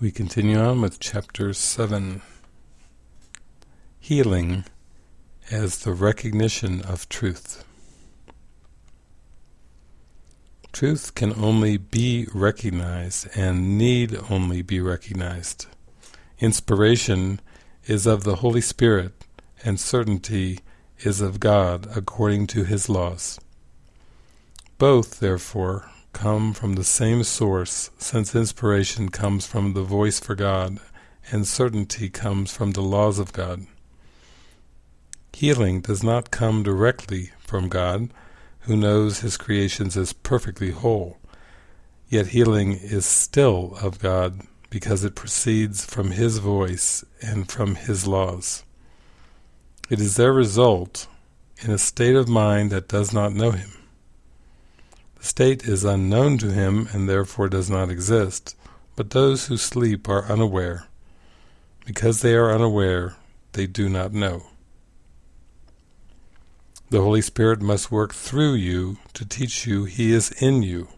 We continue on with chapter 7 Healing as the Recognition of Truth. Truth can only be recognized and need only be recognized. Inspiration is of the Holy Spirit and certainty is of God according to His laws. Both, therefore, come from the same source, since inspiration comes from the voice for God, and certainty comes from the laws of God. Healing does not come directly from God, who knows his creations as perfectly whole, yet healing is still of God, because it proceeds from his voice and from his laws. It is their result in a state of mind that does not know him state is unknown to him and therefore does not exist, but those who sleep are unaware. Because they are unaware, they do not know. The Holy Spirit must work through you to teach you He is in you.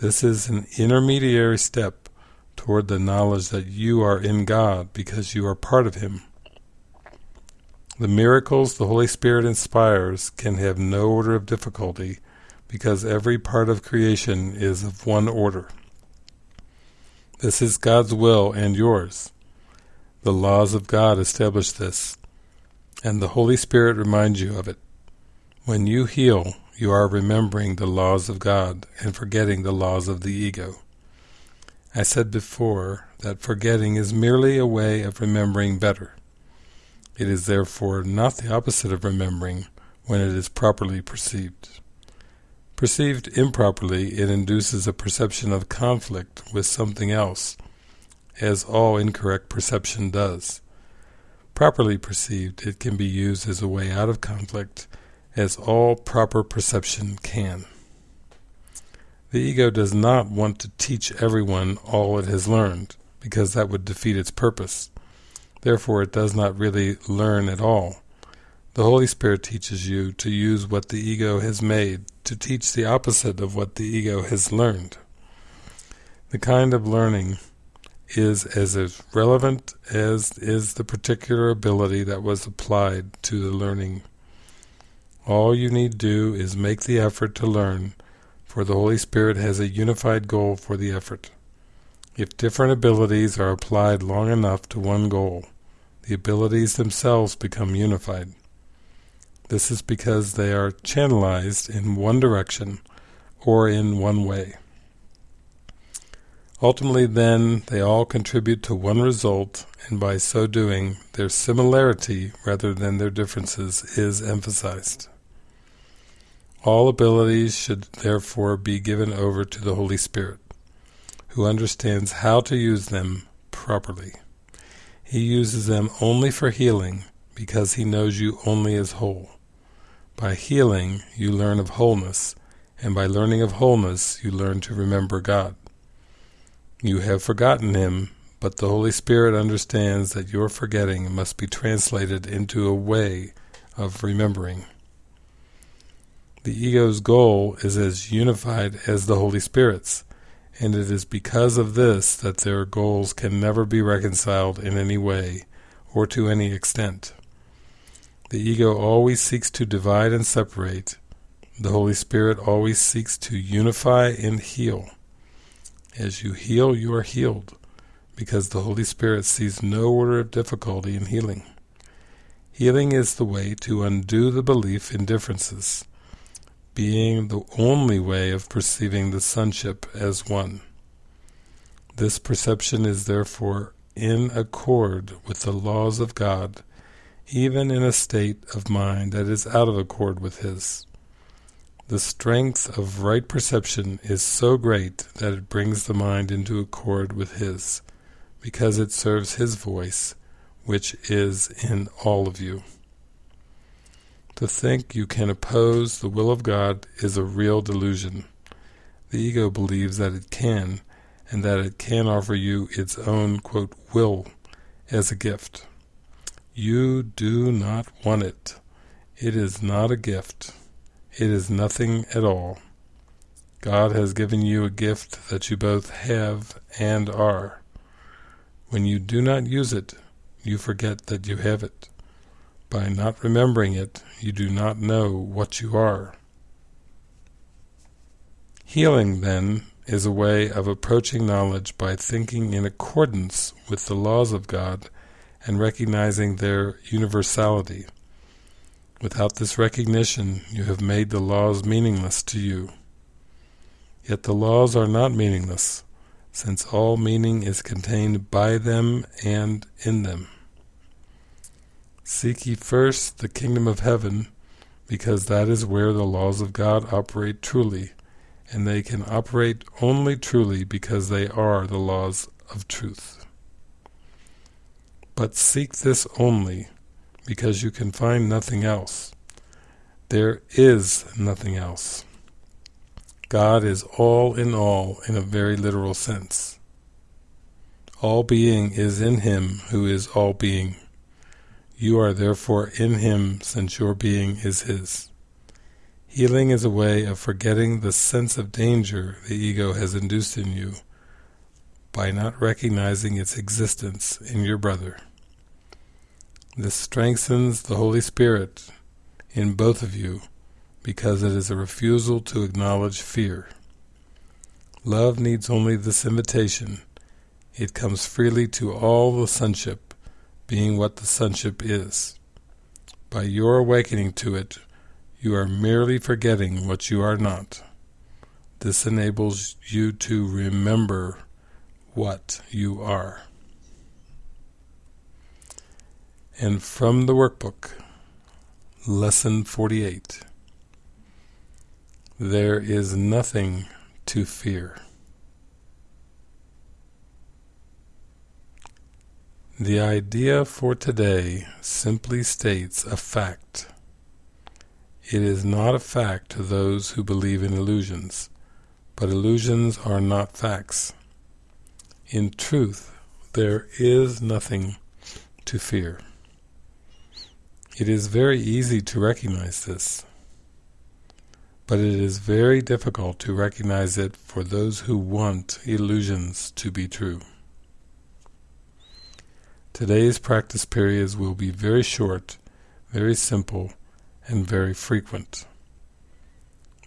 This is an intermediary step toward the knowledge that you are in God because you are part of Him. The miracles the Holy Spirit inspires can have no order of difficulty because every part of creation is of one order. This is God's will and yours. The laws of God establish this, and the Holy Spirit reminds you of it. When you heal, you are remembering the laws of God and forgetting the laws of the ego. I said before that forgetting is merely a way of remembering better. It is therefore not the opposite of remembering when it is properly perceived. Perceived improperly, it induces a perception of conflict with something else, as all incorrect perception does. Properly perceived, it can be used as a way out of conflict, as all proper perception can. The ego does not want to teach everyone all it has learned, because that would defeat its purpose. Therefore it does not really learn at all. The Holy Spirit teaches you to use what the ego has made to teach the opposite of what the ego has learned. The kind of learning is as relevant as is the particular ability that was applied to the learning. All you need do is make the effort to learn, for the Holy Spirit has a unified goal for the effort. If different abilities are applied long enough to one goal, the abilities themselves become unified. This is because they are channelized in one direction or in one way. Ultimately then, they all contribute to one result, and by so doing, their similarity rather than their differences is emphasized. All abilities should therefore be given over to the Holy Spirit, who understands how to use them properly. He uses them only for healing, because he knows you only as whole. By healing, you learn of wholeness, and by learning of wholeness, you learn to remember God. You have forgotten Him, but the Holy Spirit understands that your forgetting must be translated into a way of remembering. The ego's goal is as unified as the Holy Spirit's, and it is because of this that their goals can never be reconciled in any way or to any extent. The ego always seeks to divide and separate. The Holy Spirit always seeks to unify and heal. As you heal, you are healed, because the Holy Spirit sees no order of difficulty in healing. Healing is the way to undo the belief in differences, being the only way of perceiving the sonship as one. This perception is therefore in accord with the laws of God even in a state of mind that is out of accord with his. The strength of right perception is so great that it brings the mind into accord with his, because it serves his voice, which is in all of you. To think you can oppose the will of God is a real delusion. The ego believes that it can, and that it can offer you its own, quote, will as a gift. You do not want it. It is not a gift. It is nothing at all. God has given you a gift that you both have and are. When you do not use it, you forget that you have it. By not remembering it, you do not know what you are. Healing, then, is a way of approaching knowledge by thinking in accordance with the laws of God and recognizing their universality. Without this recognition, you have made the laws meaningless to you. Yet the laws are not meaningless, since all meaning is contained by them and in them. Seek ye first the kingdom of heaven, because that is where the laws of God operate truly, and they can operate only truly because they are the laws of truth. But seek this only, because you can find nothing else. There is nothing else. God is all in all in a very literal sense. All being is in Him who is all being. You are therefore in Him since your being is His. Healing is a way of forgetting the sense of danger the ego has induced in you by not recognizing its existence in your brother. This strengthens the Holy Spirit in both of you because it is a refusal to acknowledge fear. Love needs only this invitation. It comes freely to all the sonship, being what the sonship is. By your awakening to it, you are merely forgetting what you are not. This enables you to remember what you are. And from the workbook, Lesson 48 There is nothing to fear. The idea for today simply states a fact. It is not a fact to those who believe in illusions, but illusions are not facts. In truth, there is nothing to fear. It is very easy to recognize this, but it is very difficult to recognize it for those who want illusions to be true. Today's practice periods will be very short, very simple, and very frequent.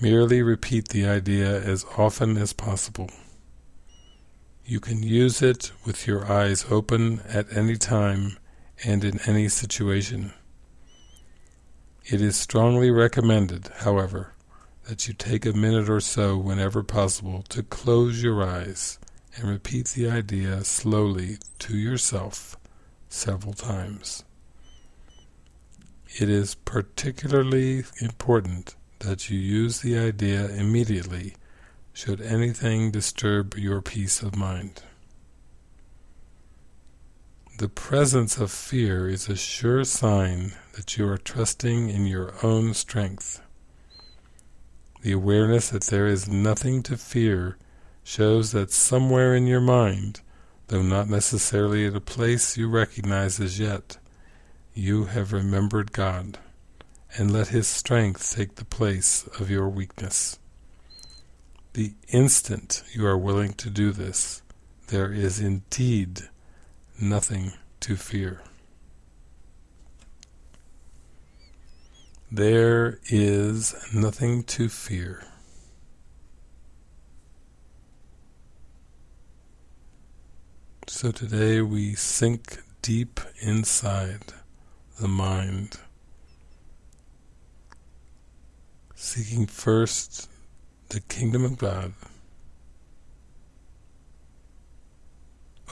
Merely repeat the idea as often as possible. You can use it with your eyes open at any time and in any situation. It is strongly recommended, however, that you take a minute or so whenever possible to close your eyes and repeat the idea slowly to yourself several times. It is particularly important that you use the idea immediately should anything disturb your peace of mind. The presence of fear is a sure sign that you are trusting in your own strength. The awareness that there is nothing to fear shows that somewhere in your mind, though not necessarily at a place you recognize as yet, you have remembered God, and let His strength take the place of your weakness. The instant you are willing to do this, there is indeed nothing to fear. There is nothing to fear. So today we sink deep inside the mind, seeking first the kingdom of God,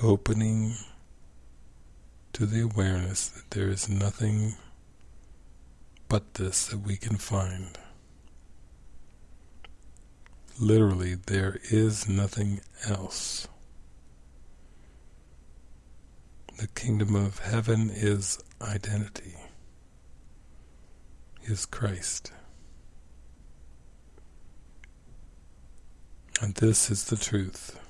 opening to the awareness that there is nothing but this that we can find. Literally, there is nothing else. The kingdom of heaven is identity, is Christ. And this is the truth.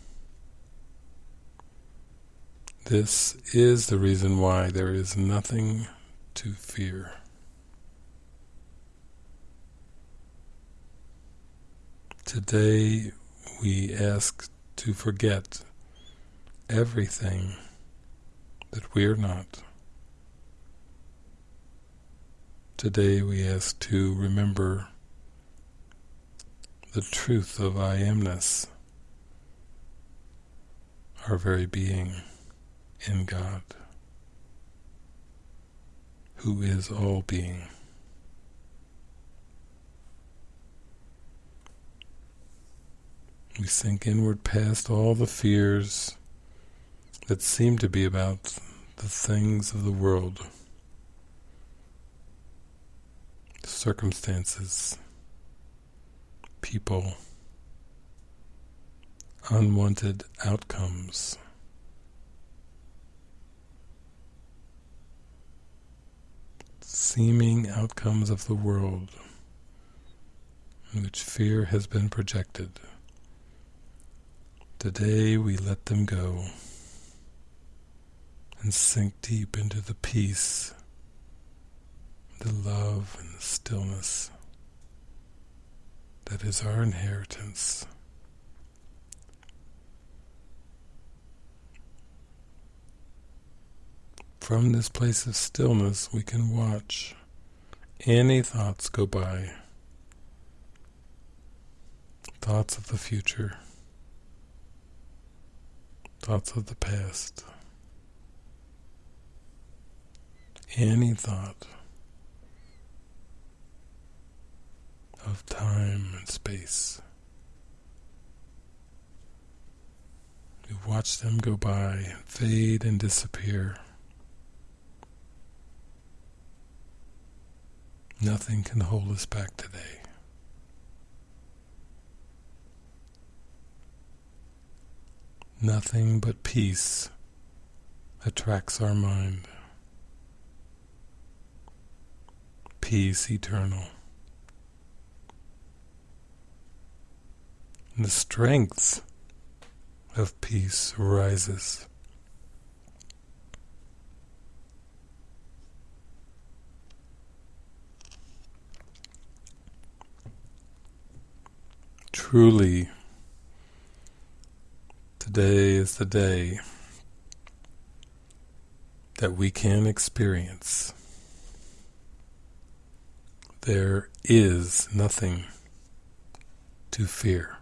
This is the reason why there is nothing to fear. Today we ask to forget everything that we are not. Today we ask to remember the truth of I amness, our very being in God, who is all being. We sink inward past all the fears that seem to be about the things of the world, circumstances, people, unwanted outcomes. Seeming outcomes of the world in which fear has been projected. Today we let them go and sink deep into the peace, the love and the stillness that is our inheritance. From this place of stillness we can watch any thoughts go by, thoughts of the future thoughts of the past, any thought of time and space. We watch them go by, fade and disappear. Nothing can hold us back today. Nothing but peace attracts our mind. Peace eternal. And the strength of peace rises. Truly, Today is the day that we can experience. There is nothing to fear.